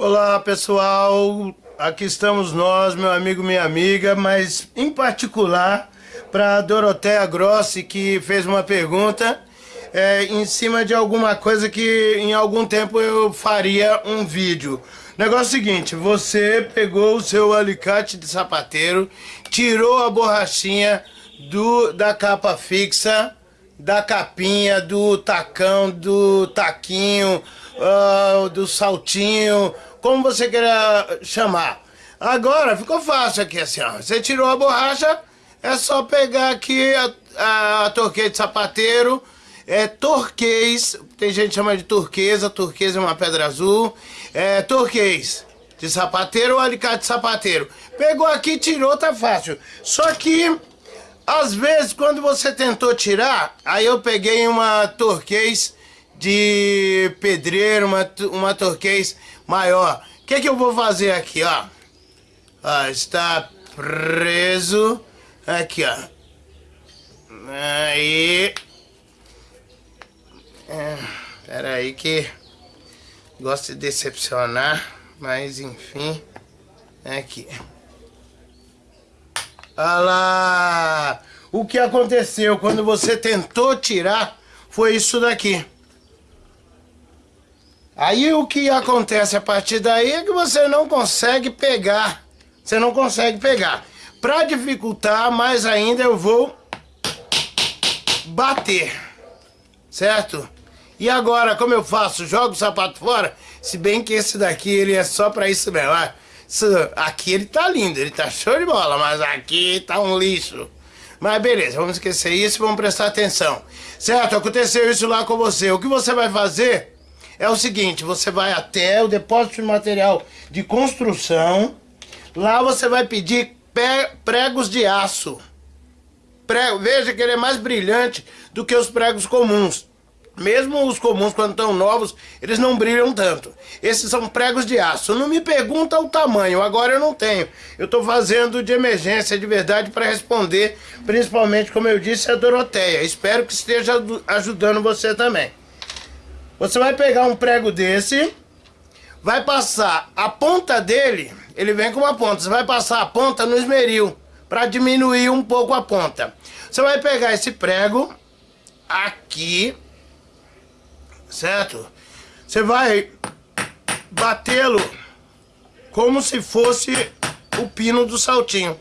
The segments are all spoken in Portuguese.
Olá pessoal, aqui estamos nós, meu amigo, minha amiga, mas em particular para Doroteia Grossi que fez uma pergunta é, em cima de alguma coisa que em algum tempo eu faria um vídeo. Negócio seguinte, você pegou o seu alicate de sapateiro, tirou a borrachinha do, da capa fixa, da capinha, do tacão, do taquinho, uh, do saltinho, como você queira chamar. Agora ficou fácil aqui assim, ó. Você tirou a borracha, é só pegar aqui a, a, de sapateiro, é torquês, tem gente que chama de turquesa, turquesa é uma pedra azul, é torquês de sapateiro ou alicate de sapateiro. Pegou aqui, tirou, tá fácil. Só que, às vezes, quando você tentou tirar, aí eu peguei uma torquês de pedreiro, uma, uma torquês maior. O que, que eu vou fazer aqui, ó? ó? Está preso. Aqui, ó. Aí. É, aí que gosto de decepcionar, mas enfim. Aqui. Olha lá! O que aconteceu quando você tentou tirar foi isso daqui. Aí o que acontece a partir daí é que você não consegue pegar. Você não consegue pegar. Para dificultar mais ainda, eu vou bater. Certo? E agora, como eu faço? Jogo o sapato fora? Se bem que esse daqui, ele é só pra isso mesmo. Ah, isso, aqui ele tá lindo, ele tá show de bola, mas aqui tá um lixo. Mas beleza, vamos esquecer isso e vamos prestar atenção. Certo, aconteceu isso lá com você. O que você vai fazer é o seguinte, você vai até o depósito de material de construção, lá você vai pedir pregos de aço. Prego, veja que ele é mais brilhante do que os pregos comuns. Mesmo os comuns, quando estão novos, eles não brilham tanto. Esses são pregos de aço. Não me pergunta o tamanho, agora eu não tenho. Eu estou fazendo de emergência, de verdade, para responder, principalmente, como eu disse, a Doroteia. Espero que esteja ajudando você também. Você vai pegar um prego desse, vai passar a ponta dele, ele vem com uma ponta, você vai passar a ponta no esmeril, para diminuir um pouco a ponta. Você vai pegar esse prego aqui, certo? Você vai batê-lo como se fosse o pino do saltinho.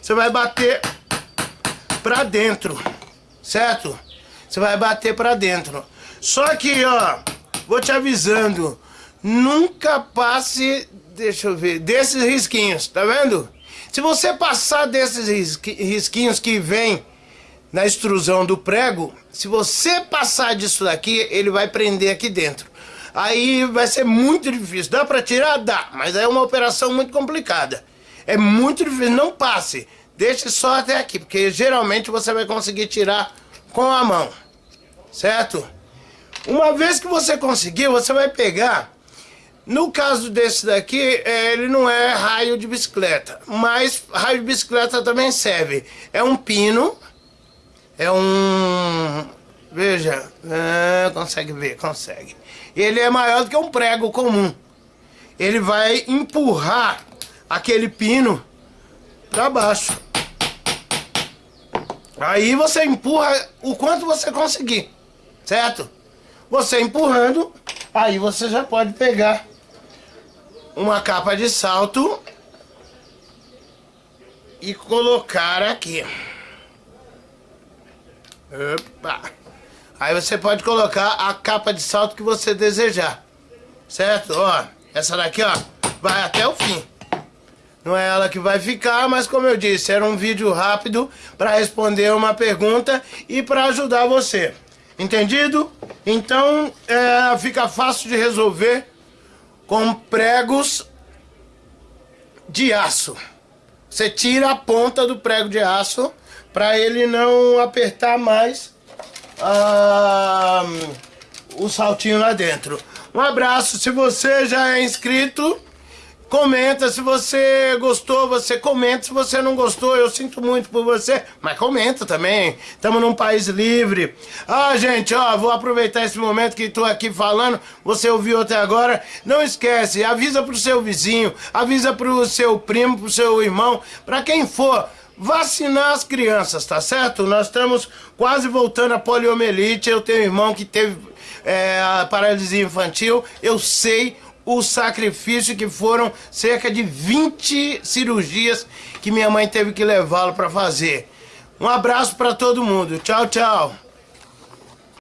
Você vai bater pra dentro, certo? Você vai bater pra dentro. Só que, ó, vou te avisando, nunca passe, deixa eu ver, desses risquinhos, tá vendo? Se você passar desses risquinhos que vem na extrusão do prego, se você passar disso daqui, ele vai prender aqui dentro. Aí vai ser muito difícil. Dá pra tirar? Dá, mas é uma operação muito complicada. É muito difícil, não passe. Deixe só até aqui, porque geralmente você vai conseguir tirar com a mão. Certo? Uma vez que você conseguir, você vai pegar... No caso desse daqui, é, ele não é raio de bicicleta, mas raio de bicicleta também serve. É um pino, é um... Veja, é, consegue ver, consegue. Ele é maior do que um prego comum. Ele vai empurrar aquele pino para baixo. Aí você empurra o quanto você conseguir, certo? Você empurrando, aí você já pode pegar uma capa de salto e colocar aqui. Opa. Aí você pode colocar a capa de salto que você desejar. Certo? Ó, essa daqui, ó, vai até o fim. Não é ela que vai ficar, mas como eu disse, era um vídeo rápido para responder uma pergunta e para ajudar você. Entendido? Então é, fica fácil de resolver com pregos de aço. Você tira a ponta do prego de aço para ele não apertar mais ah, o saltinho lá dentro. Um abraço, se você já é inscrito, Comenta se você gostou, você comenta se você não gostou. Eu sinto muito por você, mas comenta também. Estamos num país livre. Ah, gente, ó, vou aproveitar esse momento que estou aqui falando. Você ouviu até agora. Não esquece, avisa pro seu vizinho, avisa pro seu primo, pro seu irmão, para quem for vacinar as crianças, tá certo? Nós estamos quase voltando à poliomielite. Eu tenho um irmão que teve é, a paralisia infantil. Eu sei o sacrifício que foram cerca de 20 cirurgias que minha mãe teve que levá-lo para fazer. Um abraço para todo mundo. Tchau, tchau.